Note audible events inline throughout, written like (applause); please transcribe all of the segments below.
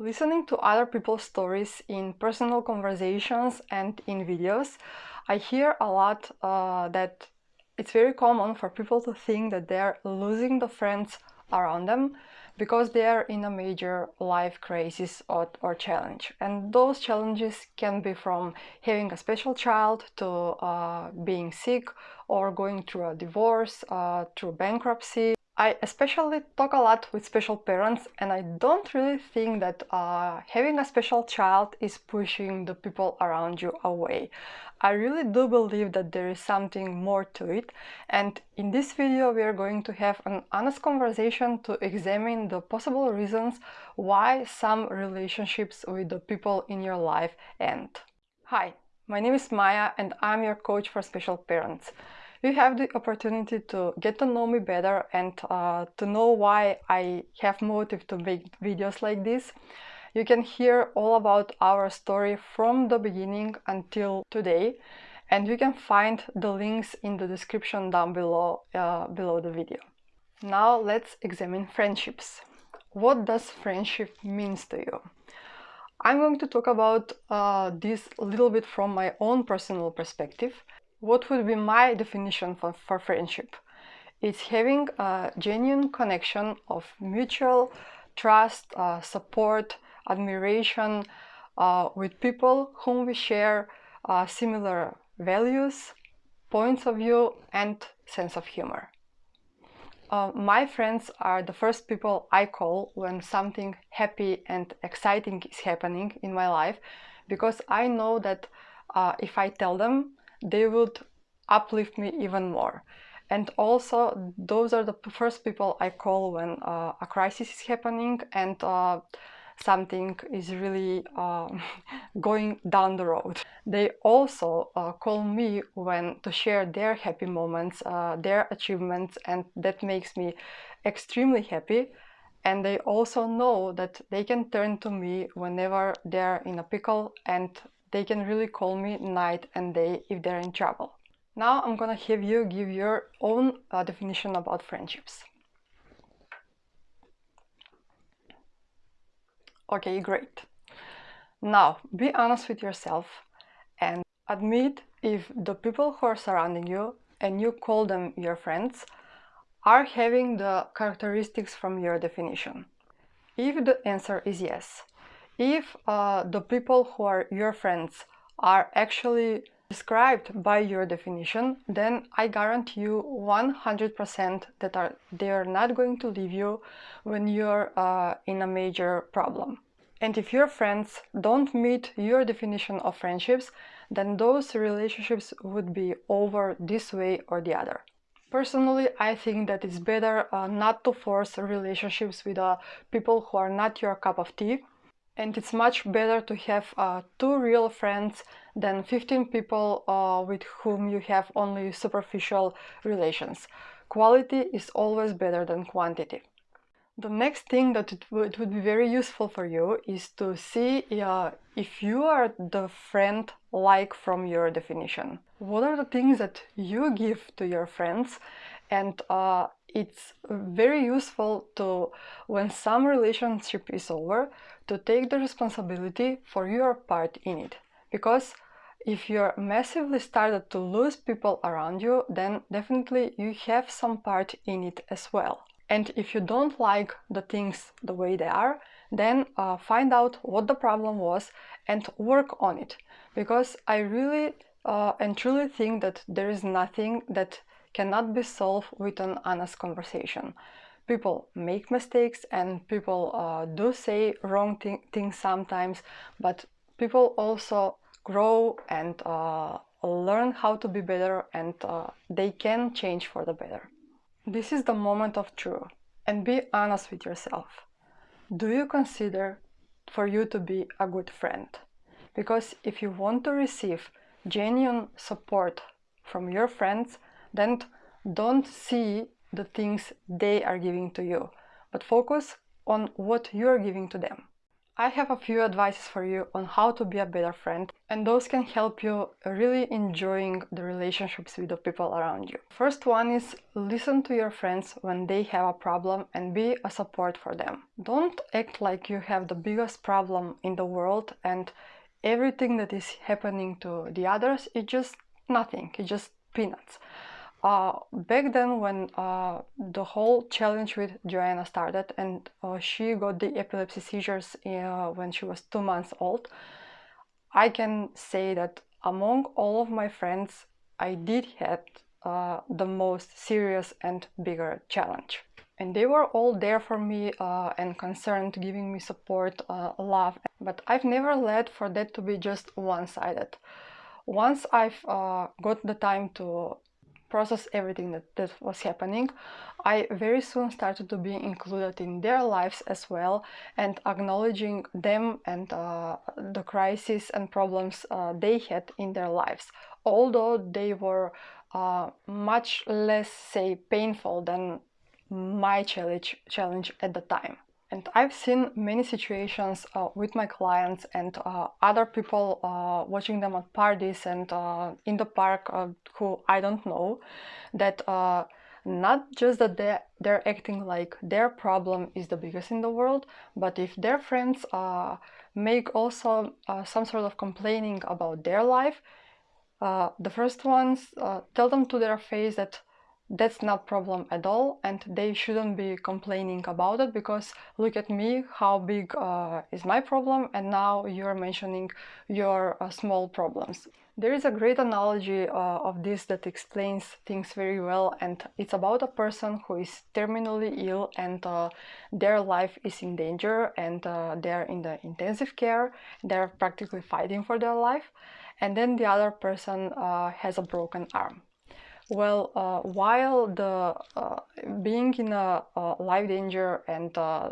Listening to other people's stories in personal conversations and in videos, I hear a lot uh, that it's very common for people to think that they're losing the friends around them because they are in a major life crisis or, or challenge. And those challenges can be from having a special child to uh, being sick or going through a divorce, uh, through bankruptcy, I especially talk a lot with special parents and I don't really think that uh, having a special child is pushing the people around you away. I really do believe that there is something more to it and in this video we are going to have an honest conversation to examine the possible reasons why some relationships with the people in your life end. Hi, my name is Maya and I'm your coach for special parents you have the opportunity to get to know me better and uh, to know why I have motive to make videos like this. You can hear all about our story from the beginning until today and you can find the links in the description down below, uh, below the video. Now let's examine friendships. What does friendship means to you? I'm going to talk about uh, this a little bit from my own personal perspective what would be my definition for, for friendship? It's having a genuine connection of mutual trust, uh, support, admiration uh, with people whom we share uh, similar values, points of view and sense of humor. Uh, my friends are the first people I call when something happy and exciting is happening in my life because I know that uh, if I tell them they would uplift me even more. And also, those are the first people I call when uh, a crisis is happening and uh, something is really uh, (laughs) going down the road. They also uh, call me when to share their happy moments, uh, their achievements, and that makes me extremely happy. And they also know that they can turn to me whenever they're in a pickle and they can really call me night and day if they're in trouble. Now I'm gonna have you give your own uh, definition about friendships. Okay, great. Now, be honest with yourself and admit if the people who are surrounding you and you call them your friends are having the characteristics from your definition. If the answer is yes, if uh, the people who are your friends are actually described by your definition, then I guarantee you 100% that are, they are not going to leave you when you're uh, in a major problem. And if your friends don't meet your definition of friendships, then those relationships would be over this way or the other. Personally, I think that it's better uh, not to force relationships with uh, people who are not your cup of tea and it's much better to have uh, two real friends than 15 people uh, with whom you have only superficial relations. Quality is always better than quantity. The next thing that it would, it would be very useful for you is to see uh, if you are the friend like from your definition. What are the things that you give to your friends and uh, it's very useful to, when some relationship is over, to take the responsibility for your part in it. Because if you're massively started to lose people around you, then definitely you have some part in it as well. And if you don't like the things the way they are, then uh, find out what the problem was and work on it. Because I really uh, and truly think that there is nothing that cannot be solved with an honest conversation. People make mistakes and people uh, do say wrong th things sometimes, but people also grow and uh, learn how to be better and uh, they can change for the better. This is the moment of truth and be honest with yourself. Do you consider for you to be a good friend? Because if you want to receive genuine support from your friends, then don't see the things they are giving to you, but focus on what you're giving to them. I have a few advices for you on how to be a better friend and those can help you really enjoying the relationships with the people around you. First one is listen to your friends when they have a problem and be a support for them. Don't act like you have the biggest problem in the world and everything that is happening to the others is just nothing, it's just peanuts. Uh, back then when uh, the whole challenge with Joanna started and uh, she got the epilepsy seizures uh, when she was two months old, I can say that among all of my friends, I did have uh, the most serious and bigger challenge. And they were all there for me uh, and concerned, giving me support, love, but I've never let for that to be just one-sided. Once I've got the time to process everything that, that was happening, I very soon started to be included in their lives as well and acknowledging them and uh, the crises and problems uh, they had in their lives, although they were uh, much less, say, painful than my challenge, challenge at the time. And I've seen many situations uh, with my clients and uh, other people uh, watching them at parties and uh, in the park uh, who I don't know that uh, not just that they're, they're acting like their problem is the biggest in the world, but if their friends make also some sort of complaining about their life, the first ones tell them to their face that that's not problem at all and they shouldn't be complaining about it because look at me how big uh, is my problem and now you're mentioning your uh, small problems. There is a great analogy uh, of this that explains things very well and it's about a person who is terminally ill and uh, their life is in danger and uh, they're in the intensive care they're practically fighting for their life and then the other person uh, has a broken arm well, uh, while the uh, being in a, a, life danger and uh,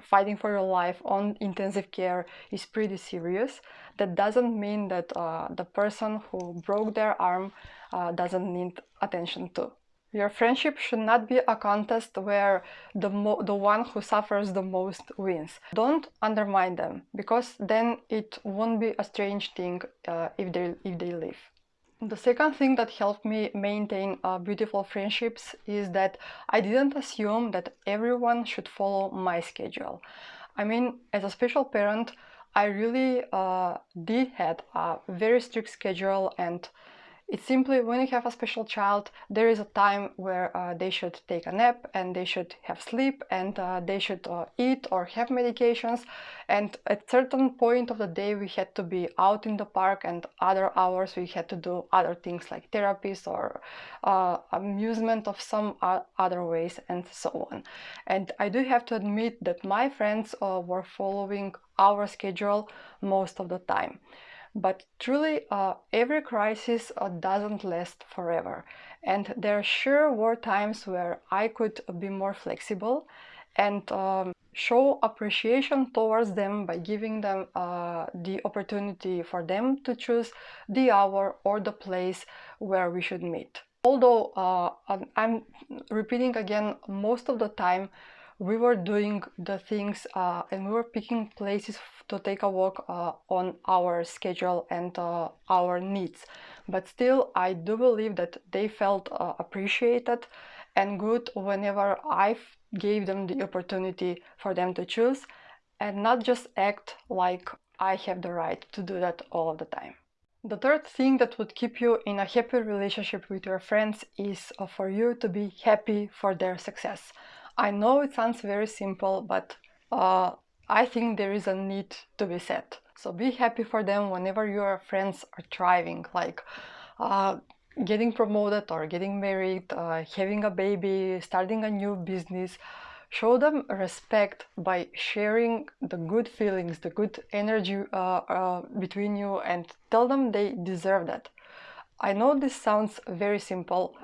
fighting for your life on intensive care is pretty serious, that doesn't mean that uh, the person who broke their arm uh, doesn't need attention too. Your friendship should not be a contest where the, the one who suffers the most wins. Don't undermine them, because then it won't be a strange thing uh, if, they, if they leave. The second thing that helped me maintain uh, beautiful friendships is that I didn't assume that everyone should follow my schedule. I mean, as a special parent, I really uh, did had a very strict schedule and it's simply when you have a special child, there is a time where uh, they should take a nap and they should have sleep and uh, they should uh, eat or have medications. And at certain point of the day, we had to be out in the park and other hours we had to do other things like therapies or uh, amusement of some other ways and so on. And I do have to admit that my friends uh, were following our schedule most of the time. But truly, uh, every crisis uh, doesn't last forever. And there sure were times where I could be more flexible and um, show appreciation towards them by giving them uh, the opportunity for them to choose the hour or the place where we should meet. Although uh, I'm repeating again, most of the time we were doing the things uh, and we were picking places to take a walk uh, on our schedule and uh, our needs. But still, I do believe that they felt uh, appreciated and good whenever I gave them the opportunity for them to choose and not just act like I have the right to do that all of the time. The third thing that would keep you in a happy relationship with your friends is uh, for you to be happy for their success. I know it sounds very simple, but uh, I think there is a need to be said. So be happy for them whenever your friends are thriving, like uh, getting promoted or getting married, uh, having a baby, starting a new business. Show them respect by sharing the good feelings, the good energy uh, uh between you and tell them they deserve that. I know this sounds very simple,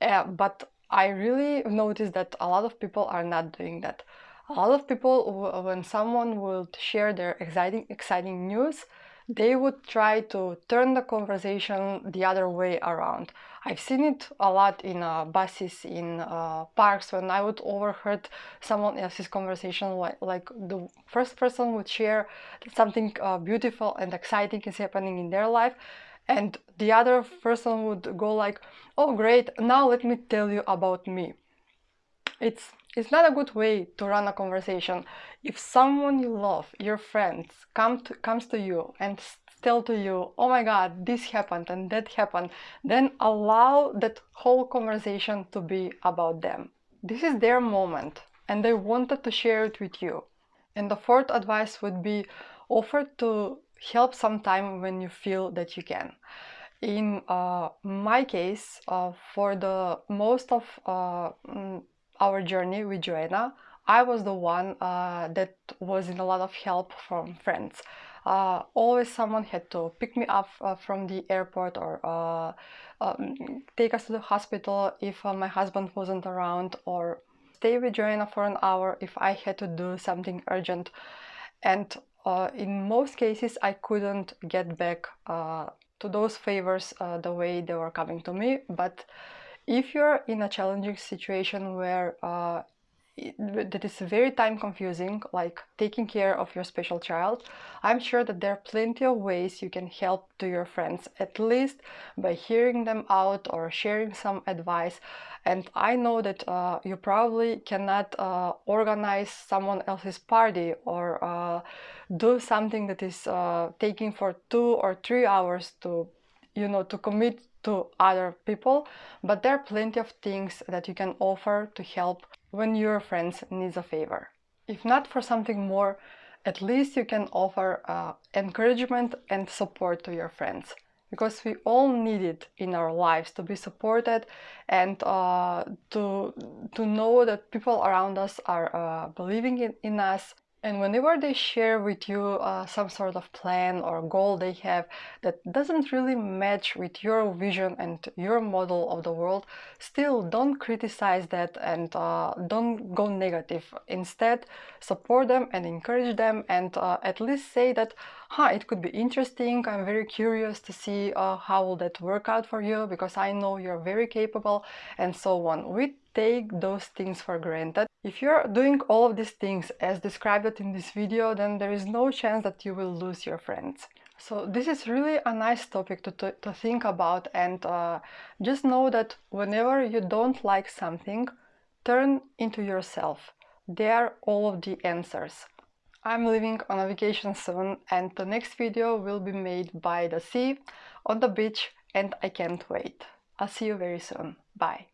uh, but I really noticed that a lot of people are not doing that. A lot of people, when someone would share their exciting, exciting news, they would try to turn the conversation the other way around. I've seen it a lot in uh, buses, in uh, parks, when I would overheard someone else's conversation, like, like the first person would share something uh, beautiful and exciting is happening in their life, and the other person would go like, oh great, now let me tell you about me. It's, it's not a good way to run a conversation. If someone you love, your friends, come to, comes to you and tell to you, oh my god, this happened and that happened, then allow that whole conversation to be about them. This is their moment and they wanted to share it with you. And the fourth advice would be offer to help sometime when you feel that you can. In uh, my case, uh, for the most of uh, mm, our journey with Joanna, I was the one uh, that was in a lot of help from friends. Uh, always someone had to pick me up uh, from the airport or um, take us to the hospital if my husband wasn't around or stay with Joanna for an hour if I had to do something urgent. And uh, in most cases, I couldn't get back to those favors the way they were coming to me. But if you're in a challenging situation where that is very time confusing, like taking care of your special child, I'm sure that there are plenty of ways you can help to your friends, at least by hearing them out or sharing some advice. And I know that uh, you probably cannot uh, organize someone else's party or uh, do something that is uh, taking for two or three hours to, you know, to commit to other people, but there are plenty of things that you can offer to help when your friends needs a favor. If not for something more, at least you can offer uh, encouragement and support to your friends because we all need it in our lives to be supported and uh, to to know that people around us are uh, believing in, in us and whenever they share with you uh, some sort of plan or goal they have that doesn't really match with your vision and your model of the world, still don't criticize that and uh, don't go negative. Instead, support them and encourage them and uh, at least say that, huh, it could be interesting, I'm very curious to see uh, how will that work out for you because I know you're very capable and so on. We take those things for granted. If you're doing all of these things as described in this video, then there is no chance that you will lose your friends. So this is really a nice topic to, to, to think about and uh, just know that whenever you don't like something, turn into yourself. There are all of the answers. I'm leaving on a vacation soon and the next video will be made by the sea, on the beach and I can't wait. I'll see you very soon. Bye.